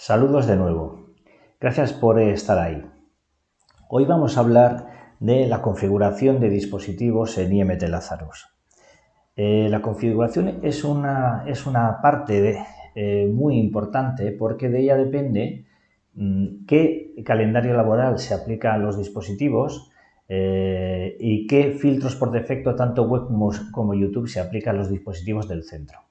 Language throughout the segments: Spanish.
Saludos de nuevo. Gracias por estar ahí. Hoy vamos a hablar de la configuración de dispositivos en IMT Lazarus. Eh, la configuración es una, es una parte eh, muy importante porque de ella depende mm, qué calendario laboral se aplica a los dispositivos eh, y qué filtros por defecto tanto web como YouTube se aplican a los dispositivos del centro.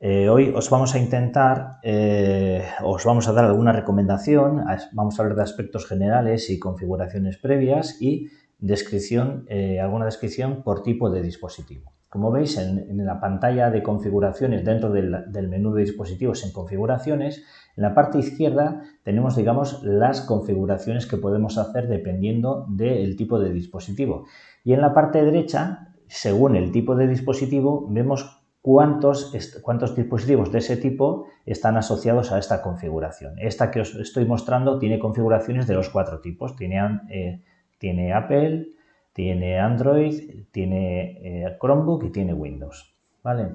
Eh, hoy os vamos a intentar, eh, os vamos a dar alguna recomendación, vamos a hablar de aspectos generales y configuraciones previas y descripción, alguna descripción por tipo de dispositivo. Como veis en, la pantalla de configuraciones dentro del, del, menú de dispositivos en configuraciones, en la parte izquierda tenemos digamos las configuraciones que podemos hacer dependiendo del tipo de dispositivo. Y en la parte derecha, según el tipo de dispositivo, vemos cuántos, cuántos dispositivos de ese tipo están asociados a esta configuración. Esta que os estoy mostrando tiene configuraciones de los cuatro tipos. Tiene, eh, Apple, tiene Android, tiene eh, Chromebook y tiene Windows. ¿vale?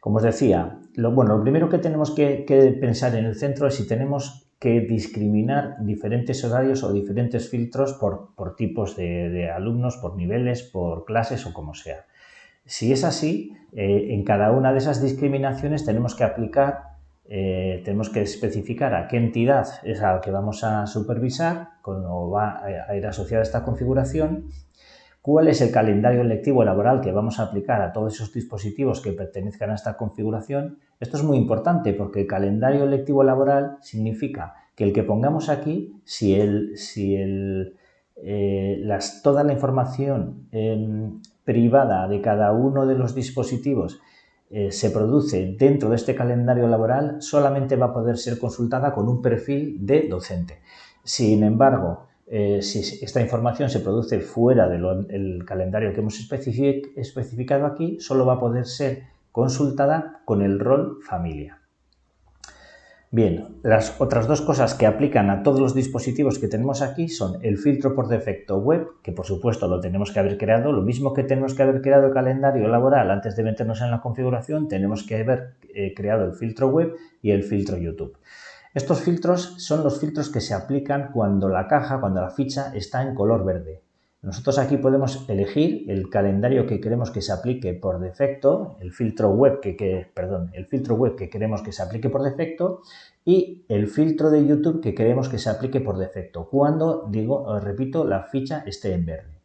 Como os decía, lo, bueno, lo primero que tenemos que, pensar en el centro es si tenemos que discriminar diferentes horarios o diferentes filtros por, tipos de, alumnos, por niveles, por clases o como sea. Si es así, eh, en cada una de esas discriminaciones tenemos que aplicar, eh, tenemos que especificar a qué entidad es a la que vamos a supervisar, cómo va a ir asociada esta configuración cuál es el calendario lectivo laboral que vamos a aplicar a todos esos dispositivos que pertenezcan a esta configuración. Esto es muy importante porque el calendario lectivo laboral significa que el que pongamos aquí, si, el, si el, eh, las, toda la información em, privada de cada uno de los dispositivos eh, se produce dentro de este calendario laboral, solamente va a poder ser consultada con un perfil de docente. Sin embargo, eh, si esta información se produce fuera del calendario que hemos especificado aquí, solo va a poder ser consultada con el rol familia. Bien, las otras dos cosas que aplican a todos los dispositivos que tenemos aquí son el filtro por defecto web, que por supuesto lo tenemos que haber creado, lo mismo que tenemos que haber creado el calendario laboral antes de meternos en la configuración, tenemos que haber eh, creado el filtro web y el filtro YouTube. Estos filtros son los filtros que se aplican cuando la caja, cuando la ficha está en color verde. Nosotros aquí podemos elegir el calendario que queremos que se aplique por defecto, el filtro web que, queremos que se aplique por defecto y el filtro de YouTube que queremos que se aplique por defecto, cuando, digo, repito, la ficha esté en verde.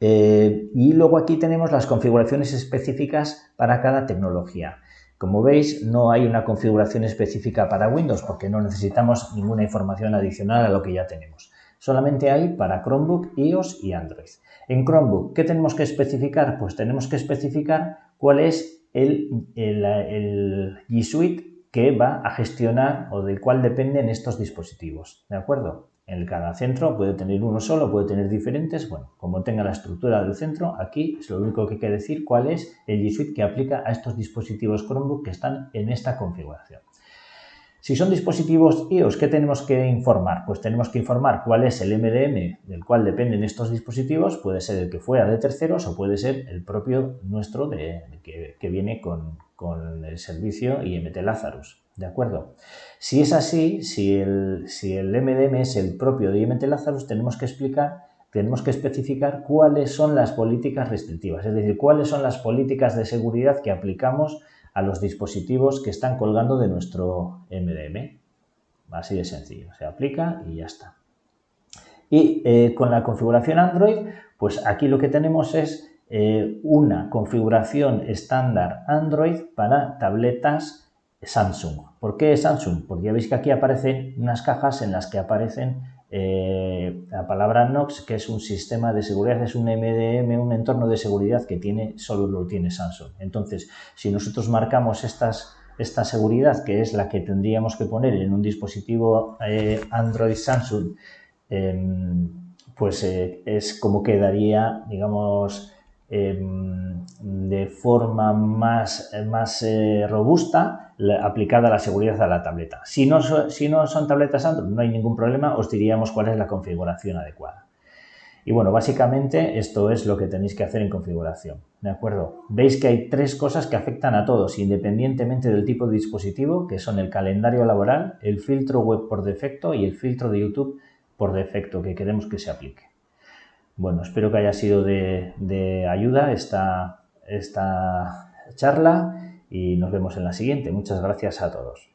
Eh, y luego aquí tenemos las configuraciones específicas para cada tecnología. Como veis, no hay una configuración específica para Windows porque no necesitamos ninguna información adicional a lo que ya tenemos. Solamente hay para Chromebook, iOS y Android. En Chromebook, ¿qué tenemos que especificar? Pues tenemos que especificar cuál es el, el G Suite que va a gestionar o del cual dependen estos dispositivos. ¿De acuerdo? En cada centro puede tener uno solo, puede tener diferentes. Bueno, como tenga la estructura del centro, aquí es lo único que hay que decir cuál es el G Suite que aplica a estos dispositivos Chromebook que están en esta configuración. Si son dispositivos iOS, ¿qué tenemos que informar? Pues tenemos que informar cuál es el MDM del cual dependen estos dispositivos. Puede ser el que fuera de terceros o puede ser el propio nuestro de, que, viene con, con el servicio IMT Lazarus. ¿De acuerdo? Si es así, si el, si el MDM es el propio de IMT Lazarus, tenemos que explicar, tenemos que especificar cuáles son las políticas restrictivas, es decir, cuáles son las políticas de seguridad que aplicamos a los dispositivos que están colgando de nuestro MDM. Así de sencillo, se aplica y ya está. Y eh, con la configuración Android, pues aquí lo que tenemos es eh, una configuración estándar Android para tabletas Samsung. ¿Por qué Samsung? Porque ya veis que aquí aparecen unas cajas en las que aparecen eh, la palabra NOx, que es un sistema de seguridad, es un MDM, un entorno de seguridad que tiene, solo lo tiene Samsung. Entonces, si nosotros marcamos estas, esta seguridad, que es la que tendríamos que poner en un dispositivo eh, Android Samsung, em, pues eh, es como quedaría, digamos, em, de forma más, más robusta aplicada la seguridad a la tableta. Si no, si no son tabletas Android, no hay ningún problema, os diríamos cuál es la configuración adecuada. Y bueno, básicamente esto es lo que tenéis que hacer en configuración. ¿De acuerdo? Veis que hay tres cosas que afectan a todos, independientemente del tipo de dispositivo, que son el calendario laboral, el filtro web por defecto y el filtro de YouTube por defecto que queremos que se aplique. Bueno, espero que haya sido de, ayuda esta, esta charla y nos vemos en la siguiente. Muchas gracias a todos.